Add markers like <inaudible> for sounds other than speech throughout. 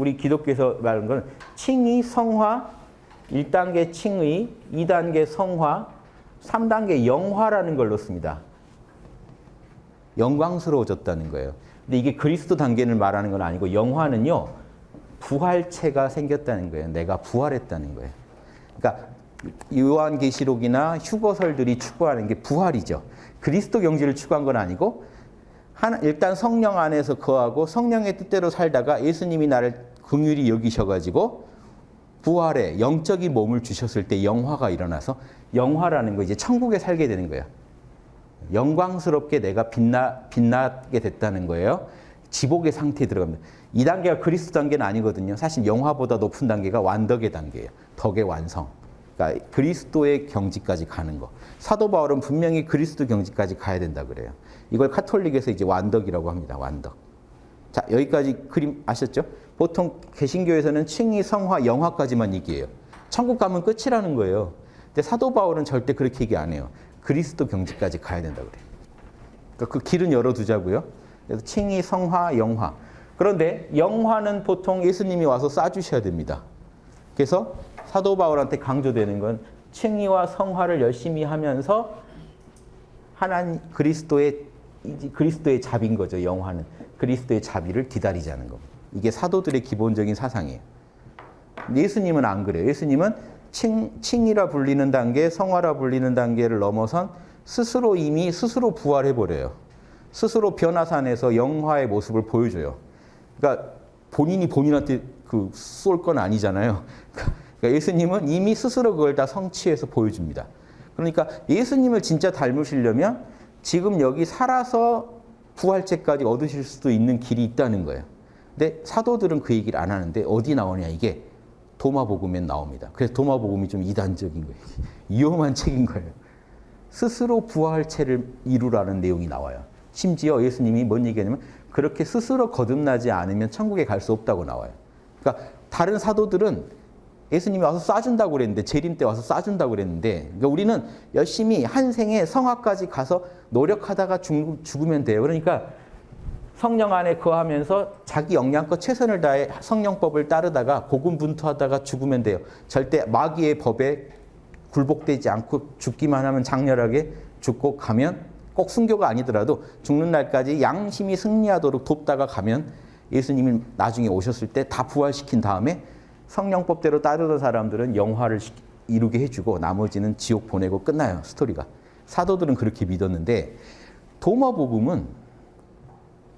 우리 기독교에서 말하는 건 칭의, 성화, 1단계 칭의, 2단계 성화, 3단계 영화라는 걸 넣습니다. 영광스러워졌다는 거예요. 근데 이게 그리스도 단계를 말하는 건 아니고 영화는요. 부활체가 생겼다는 거예요. 내가 부활했다는 거예요. 그러니까 요한계시록이나 휴거설들이 추구하는 게 부활이죠. 그리스도 경지를 추구한 건 아니고 일단 성령 안에서 거하고 성령의 뜻대로 살다가 예수님이 나를 긍휼히 여기셔가지고 부활의 영적인 몸을 주셨을 때 영화가 일어나서 영화라는 거 이제 천국에 살게 되는 거예요. 영광스럽게 내가 빛나, 빛나게 됐다는 거예요. 지복의 상태에 들어갑니다. 이 단계가 그리스도 단계는 아니거든요. 사실 영화보다 높은 단계가 완덕의 단계예요. 덕의 완성. 그러니까 그리스도의 경지까지 가는 거. 사도 바울은 분명히 그리스도 경지까지 가야 된다 그래요. 이걸 카톨릭에서 이제 완덕이라고 합니다. 완덕. 자, 여기까지 그림 아셨죠? 보통 개신교에서는 칭의, 성화, 영화까지만 얘기해요. 천국 가면 끝이라는 거예요. 근데 사도 바울은 절대 그렇게 얘기 안 해요. 그리스도 경지까지 가야 된다 그래요. 그러니까 그 길은 열어두자고요. 그래서 칭의, 성화, 영화. 그런데 영화는 보통 예수님이 와서 쏴주셔야 됩니다. 그래서 사도 바울한테 강조되는 건 칭의와 성화를 열심히 하면서 하나님 그리스도의 그리스도의 자비인 거죠. 영화는 그리스도의 자비를 기다리자는 거. 이게 사도들의 기본적인 사상이에요. 예수님은 안 그래요. 예수님은 칭, 칭이라 불리는 단계, 성화라 불리는 단계를 넘어선 스스로 이미 스스로 부활해 버려요. 스스로 변화산에서 영화의 모습을 보여줘요. 그러니까 본인이 본인한테 그 쏠 건 아니잖아요. <laughs> 그러니까 예수님은 이미 스스로 그걸 다 성취해서 보여줍니다. 그러니까 예수님을 진짜 닮으시려면 지금 여기 살아서 부활체까지 얻으실 수도 있는 길이 있다는 거예요. 근데 사도들은 그 얘기를 안 하는데 어디 나오냐 이게 도마복음에 나옵니다. 그래서 도마복음이 좀 이단적인 거예요. <laughs> 위험한 책인 거예요. 스스로 부활체를 이루라는 내용이 나와요. 심지어 예수님이 뭔 얘기하냐면 그렇게 스스로 거듭나지 않으면 천국에 갈 수 없다고 나와요. 그러니까 다른 사도들은 예수님이 와서 쏴준다고 그랬는데 재림 때 와서 쏴준다고 그랬는데 그러니까 우리는 열심히 한 생에 성화까지 가서 노력하다가 죽, 죽으면 돼요. 그러니까 성령 안에 거하면서 자기 역량껏 최선을 다해 성령법을 따르다가 고군분투하다가 죽으면 돼요. 절대 마귀의 법에 굴복되지 않고 죽기만 하면 장렬하게 죽고 가면 꼭 순교가 아니더라도 죽는 날까지 양심이 승리하도록 돕다가 가면 예수님이 나중에 오셨을 때 다 부활시킨 다음에 성령법대로 따르던 사람들은 영화를 이루게 해주고 나머지는 지옥 보내고 끝나요. 스토리가. 사도들은 그렇게 믿었는데 도마복음은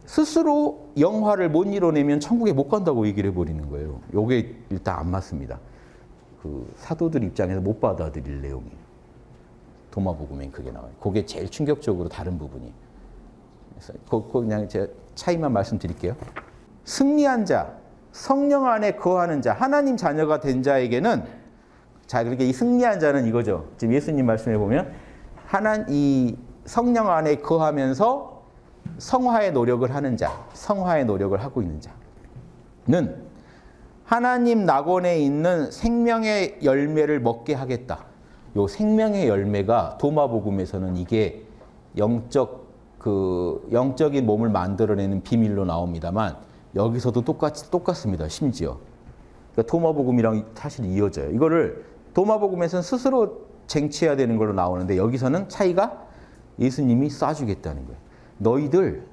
스스로 영화를 못 이뤄내면 천국에 못 간다고 얘기를 해버리는 거예요. 이게 일단 안 맞습니다. 그 사도들 입장에서 못 받아들일 내용이에요. 도마복음엔 그게 나와요. 그게 제일 충격적으로 다른 부분이. 그래서 그냥 제가 차이만 말씀드릴게요. 승리한 자, 성령 안에 거하는 자, 하나님 자녀가 된 자에게는 자, 그렇게 이 승리한 자는 이거죠. 지금 예수님 말씀해 보면 하나 이 성령 안에 거하면서 성화의 노력을 하는 자, 성화의 노력을 하고 있는 자는 하나님 낙원에 있는 생명의 열매를 먹게 하겠다. 요 생명의 열매가 도마복음에서는 이게 영적 그 영적인 몸을 만들어내는 비밀로 나옵니다만 여기서도 똑같이 똑같습니다. 심지어 그러니까 도마복음이랑 사실 이어져요. 이거를 도마복음에서는 스스로 쟁취해야 되는 걸로 나오는데 여기서는 차이가 예수님이 쏴주겠다는 거예요. 너희들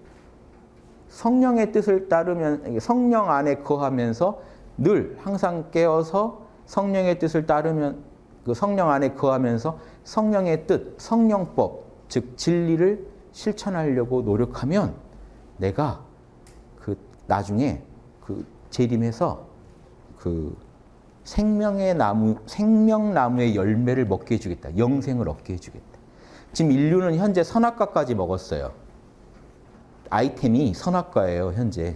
성령의 뜻을 따르면 성령 안에 거하면서 늘 항상 깨어서 성령의 뜻을 따르면 그 성령 안에 거하면서 성령의 뜻, 성령법, 즉 진리를 실천하려고 노력하면 내가 나중에 그 재림해서 그 생명의 나무, 생명나무의 열매를 먹게 해주겠다. 영생을 얻게 해주겠다. 지금 인류는 현재 선악과까지 먹었어요. 아이템이 선악과예요, 현재.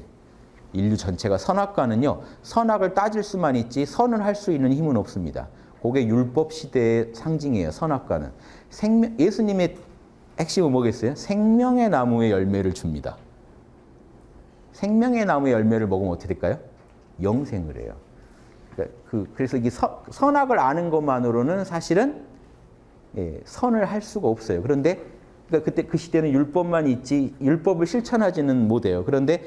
인류 전체가 선악과는요, 선악을 따질 수만 있지 선을 할 수 있는 힘은 없습니다. 그게 율법 시대의 상징이에요, 선악과는. 생명, 예수님의 핵심은 뭐겠어요? 생명의 나무의 열매를 줍니다. 생명의 나무의 열매를 먹으면 어떻게 될까요? 영생을 해요. 그러니까 그, 래서 이 서, 선악을 아는 것만으로는 사실은 예, 선을 할 수가 없어요. 그런데 그러니까 그때 그 시대는 율법만 있지 율법을 실천하지는 못해요. 그런데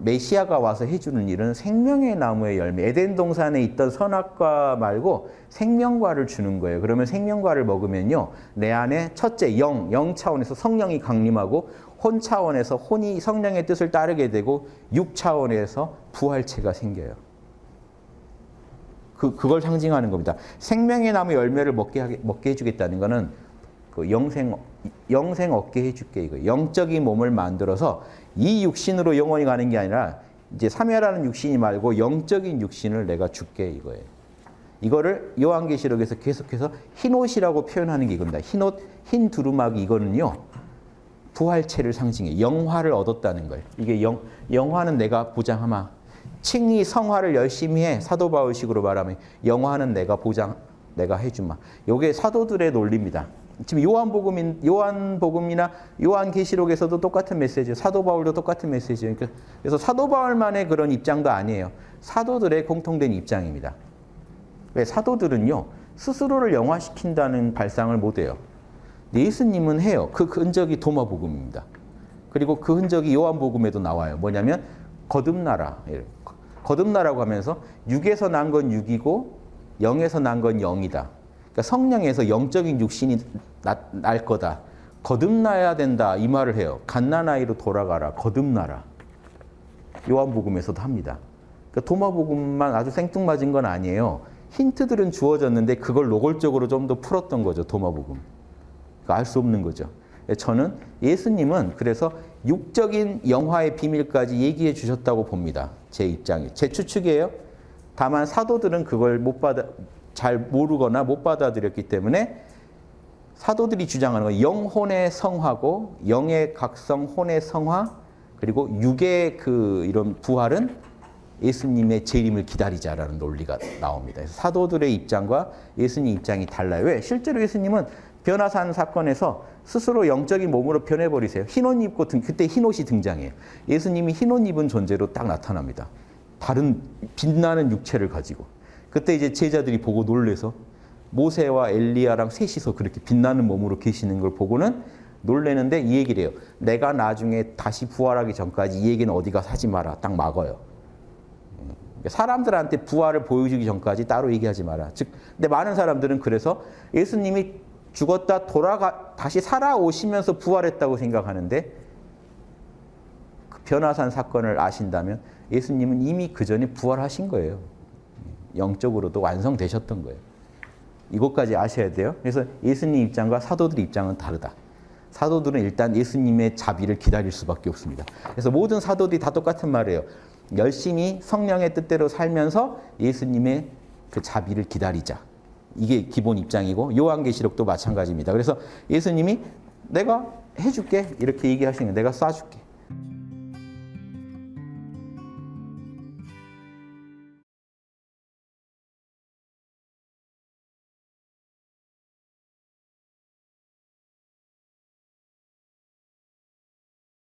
메시아가 와서 해주는 일은 생명의 나무의 열매. 에덴 동산에 있던 선악과 말고 생명과를 주는 거예요. 그러면 생명과를 먹으면요, 내 안에 첫째 영, 영 차원에서 성령이 강림하고 혼 차원에서 혼이 성령의 뜻을 따르게 되고 육 차원에서 부활체가 생겨요. 그 그걸 상징하는 겁니다. 생명의 나무 열매를 먹게 하게, 먹게 해주겠다는 거는 그 영생 영생 얻게 해줄게 이거 영적인 몸을 만들어서 이 육신으로 영원히 가는 게 아니라 이제 삼위라는 육신이 말고 영적인 육신을 내가 줄게 이거예요. 이거를 요한계시록에서 계속해서 흰 옷이라고 표현하는 게 이겁니다. 흰 옷, 흰 두루마기 이거는요. 부활체를 상징해 영화를 얻었다는 거예요. 이게 영, 영화는 내가 보장하마. 칭이 성화를 열심히 해 사도 바울식으로 말하면 영화는 내가 보장 내가 해주마. 요게 사도들의 논리입니다. 지금 요한복음인 요한복음이나 요한계시록에서도 똑같은 메시지예요. 사도 바울도 똑같은 메시지예요. 그러니까 그래서 사도 바울만의 그런 입장도 아니에요. 사도들의 공통된 입장입니다. 왜 사도들은요 스스로를 영화시킨다는 발상을 못해요. 예수님은 해요. 그 흔적이 도마복음입니다. 그리고 그 흔적이 요한복음에도 나와요. 뭐냐면 거듭나라. 거듭나라고 하면서 육에서 난 건 육이고 영에서 난 건 영이다. 그러니까 성령에서 영적인 육신이 나, 날 거다. 거듭나야 된다. 이 말을 해요. 갓난아이로 돌아가라. 거듭나라. 요한복음에서도 합니다. 그러니까 도마복음만 아주 생뚱맞은 건 아니에요. 힌트들은 주어졌는데 그걸 노골적으로 좀 더 풀었던 거죠. 도마복음. 그러니까 알수 없는 거죠. 저는 예수님은 그래서 육적인 영화의 비밀까지 얘기해 주셨다고 봅니다. 제 입장이. 제 추측이에요. 다만 사도들은 그걸 못 받아 잘 모르거나 못 받아들였기 때문에 사도들이 주장하는 건 영혼의 성화고 영의 각성, 혼의 성화 그리고 육의 그 이런 부활은 예수님의 재림을 기다리자라는 논리가 나옵니다. 사도들의 입장과 예수님 입장이 달라요. 왜? 실제로 예수님은 변화산 사건에서 스스로 영적인 몸으로 변해버리세요. 흰옷 입고 등, 그때 흰옷이 등장해요. 예수님이 흰옷 입은 존재로 딱 나타납니다. 다른 빛나는 육체를 가지고. 그때 이제 제자들이 보고 놀래서 모세와 엘리야랑 셋이서 그렇게 빛나는 몸으로 계시는 걸 보고는 놀래는데 이 얘기를 해요. 내가 나중에 다시 부활하기 전까지 이 얘기는 어디 가서 하지 마라. 딱 막아요. 사람들한테 부활을 보여주기 전까지 따로 얘기하지 마라. 즉, 근데 많은 사람들은 그래서 예수님이 죽었다 돌아가 다시 살아오시면서 부활했다고 생각하는데 그 변화산 사건을 아신다면 예수님은 이미 그 전에 부활하신 거예요. 영적으로도 완성되셨던 거예요. 이것까지 아셔야 돼요. 그래서 예수님 입장과 사도들 입장은 다르다. 사도들은 일단 예수님의 자비를 기다릴 수밖에 없습니다. 그래서 모든 사도들이 다 똑같은 말이에요. 열심히 성령의 뜻대로 살면서 예수님의 그 자비를 기다리자. 이게 기본 입장이고 요한계시록도 마찬가지입니다. 그래서 예수님이 내가 해줄게 이렇게 얘기하시는 거예요. 내가 쏴줄게.